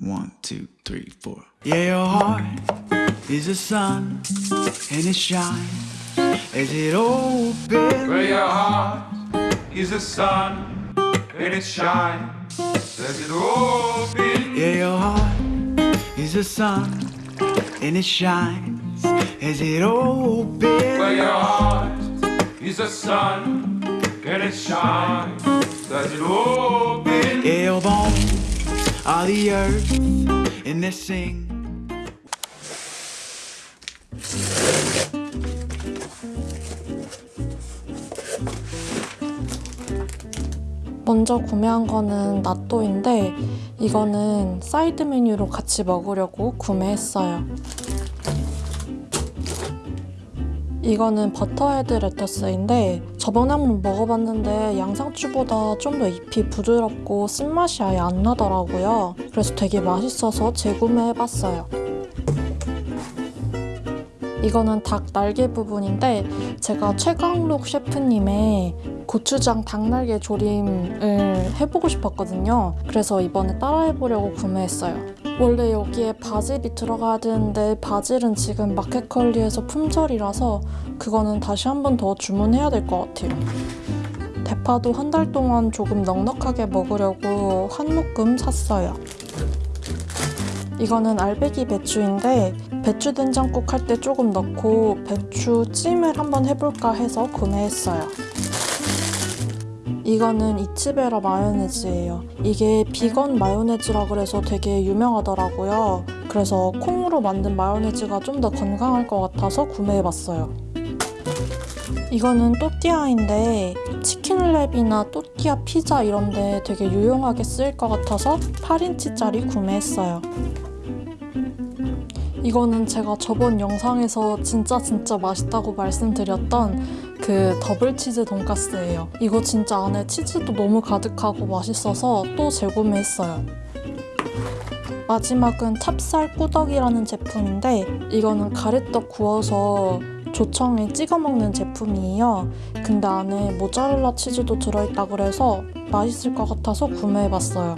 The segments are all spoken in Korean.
One, two, three, four. Yeah, your heart is a sun, and it shines as it opens. Where your heart is the sun and it shines as it opens. Yeah, your heart is a sun, and it shines as it opens. Where your heart is the sun and it shines as it opens. Yeah, your bones are the earth, and they sing. 먼저 구매한 거는 나또인데 이거는 사이드 메뉴로 같이 먹으려고 구매했어요. 이거는 butterhead lettuce인데 저번에 한번 먹어봤는데 양상추보다 좀 더 잎이 부드럽고 쓴맛이 아예 안 나더라고요. 그래서 되게 맛있어서 재구매해봤어요. 이거는 닭 날개 부분인데 제가 최강록 셰프님의 고추장 닭날개 조림을 해보고 싶었거든요. 그래서 이번에 따라해보려고 구매했어요. 원래 여기에 바질이 들어가야 되는데 바질은 지금 마켓컬리에서 품절이라서 그거는 다시 한 번 더 주문해야 될 것 같아요. 대파도 한 달 동안 조금 넉넉하게 먹으려고 한 묶음 샀어요. 이거는 알배기 배추인데 배추 된장국 할 때 조금 넣고 배추 찜을 한번 해볼까 해서 구매했어요. 이거는 이치베라 마요네즈예요. 이게 비건 마요네즈라 그래서 되게 유명하더라고요. 그래서 콩으로 만든 마요네즈가 좀 더 건강할 것 같아서 구매해봤어요. 이거는 또띠아인데 치킨랩이나 또띠아 피자 이런데 되게 유용하게 쓰일 것 같아서 8인치짜리 구매했어요. 이거는 제가 저번 영상에서 진짜 진짜 맛있다고 말씀드렸던 그 더블 치즈 돈가스예요. 이거 진짜 안에 치즈도 너무 가득하고 맛있어서 또 재구매했어요. 마지막은 찹쌀 꾸덕이라는 제품인데 이거는 가래떡 구워서 조청에 찍어 먹는 제품이에요. 근데 안에 모짜렐라 치즈도 들어있다 그래서 맛있을 것 같아서 구매해봤어요.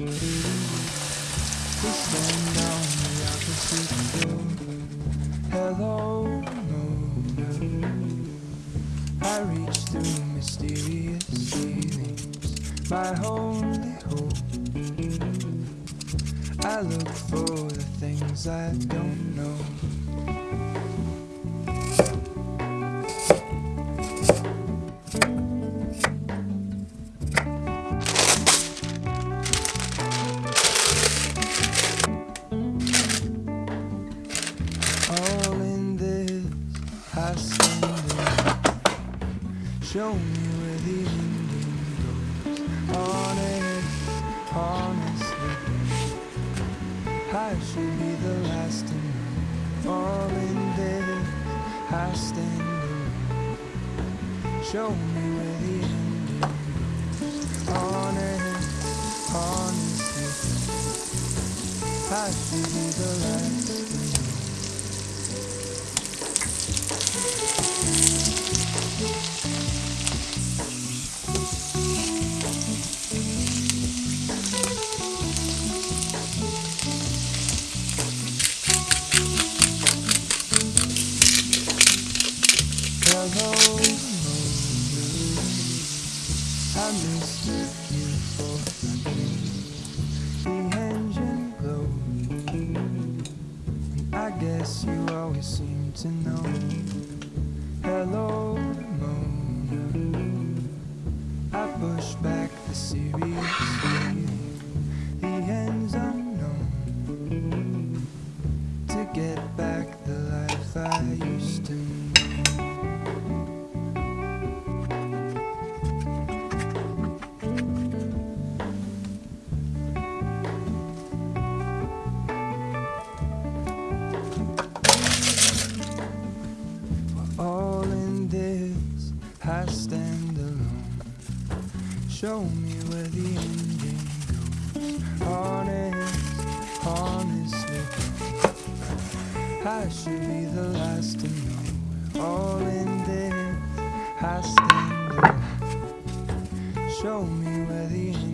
We stand on the opposite shore. Hello, Mona. I reach through mysterious ceilings, my only hope. I look for the things I don't know. Should be the last to know. All in this, I stand in. Show me where the ending goes. Honest, honestly, I should be the last seem to know. Hello, past and show me where the end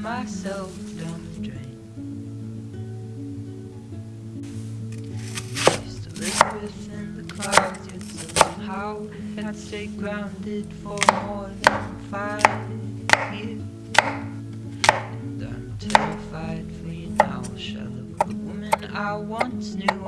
myself down the drain. Used to live within the clouds, yet somehow I'd stay grounded for more than five years. And I'm terrified for you now, shell of the woman I once knew.